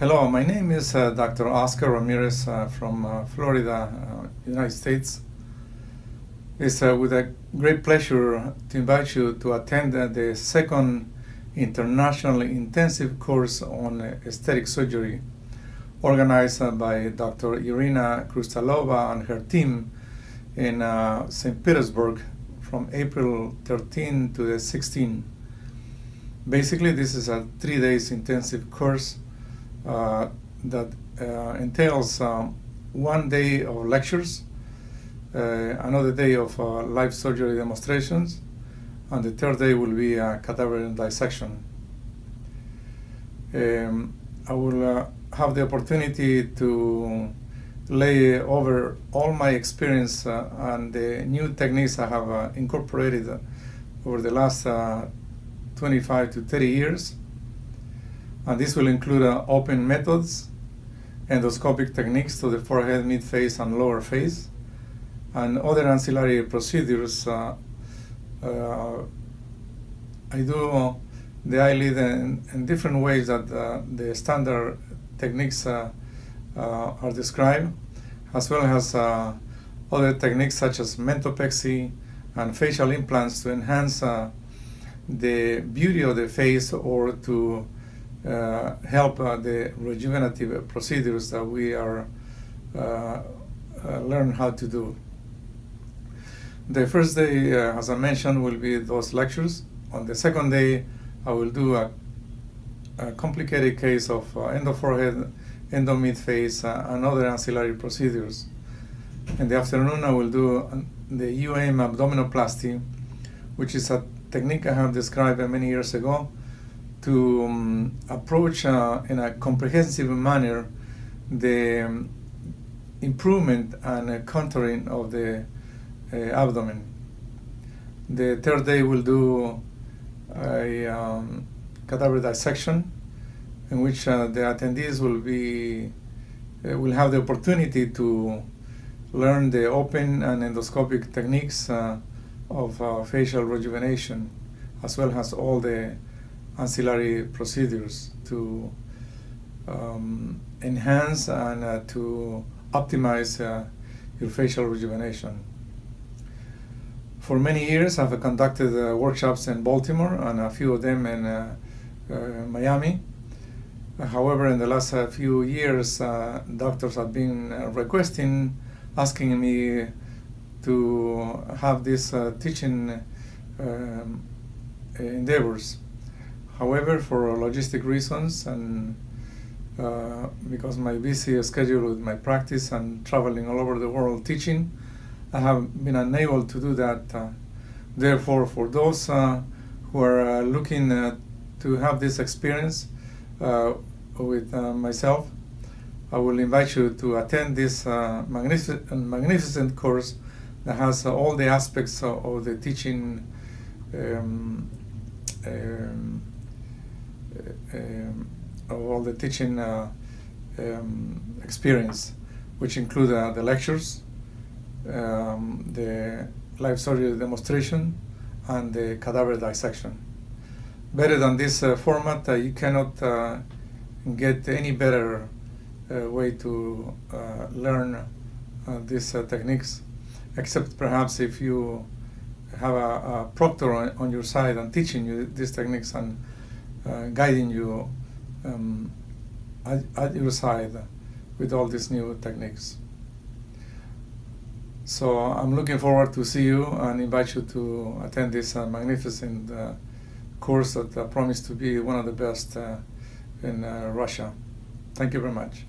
Hello, my name is uh, Dr. Oscar Ramirez uh, from uh, Florida, uh, United States. It's uh, with a great pleasure to invite you to attend uh, the second international intensive course on aesthetic surgery organized by Dr. Irina Krustalova and her team in St. Petersburg from April 13 to the 16. Basically, this is a three days intensive course that uh, entails um, one day of lectures, uh, another day of live surgery demonstrations, and the third day will be a cadaver dissection. Um, I will have the opportunity to lay over all my experience uh, and the new techniques I have uh, incorporated over the last uh, 25 to 30 years and uh, this will include uh, open methods, endoscopic techniques to the forehead, mid-face, and lower face, and other ancillary procedures. Uh, uh, I do the eyelid in, in, different ways that uh, the standard techniques uh, are described, as well as other techniques such as mentopexy and facial implants to enhance the beauty of the face or to uh, help uh, the rejuvenative procedures that we are uh, learn how to do. The first day, as I mentioned, will be those lectures. On the second day, I will do a, a complicated case of endo forehead, endo mid face, and other ancillary procedures. In the afternoon, I will do the UM abdominoplasty, which is a technique I have described many years ago to um, approach uh, in a comprehensive manner the um, improvement and uh, contouring of the uh, abdomen. The third day we'll do a um, cadaver dissection in which uh, the attendees will be uh, will have the opportunity to learn the open and endoscopic techniques uh, of facial rejuvenation as well as all the ancillary procedures to um, enhance and uh, to optimize uh, your facial rejuvenation. For many years, I've conducted uh, workshops in Baltimore and a few of them in uh, uh, Miami. However, in the last uh, few years, doctors have been requesting, asking me to have these teaching um, endeavors. However, for logistic reasons and uh, because my busy schedule with my practice and traveling all over the world teaching, I have been unable to do that. Uh, therefore, for those uh, who are uh, looking uh, to have this experience with myself, I will invite you to attend this magnificent, magnificent course that has all the aspects of, of the teaching um, um, um, of all the teaching uh, um, experience, which include uh, the lectures, um, the live surgery demonstration, and the cadaver dissection. Better than this uh, format, you cannot get any better way to learn these techniques, except perhaps if you have a, a proctor on, on, your side and teaching you these techniques and uh, guiding you um, at, at, your side with all these new techniques. So I'm looking forward to see you and invite you to attend this uh, magnificent uh, course that I promised to be one of the best uh, in uh, Russia. Thank you very much.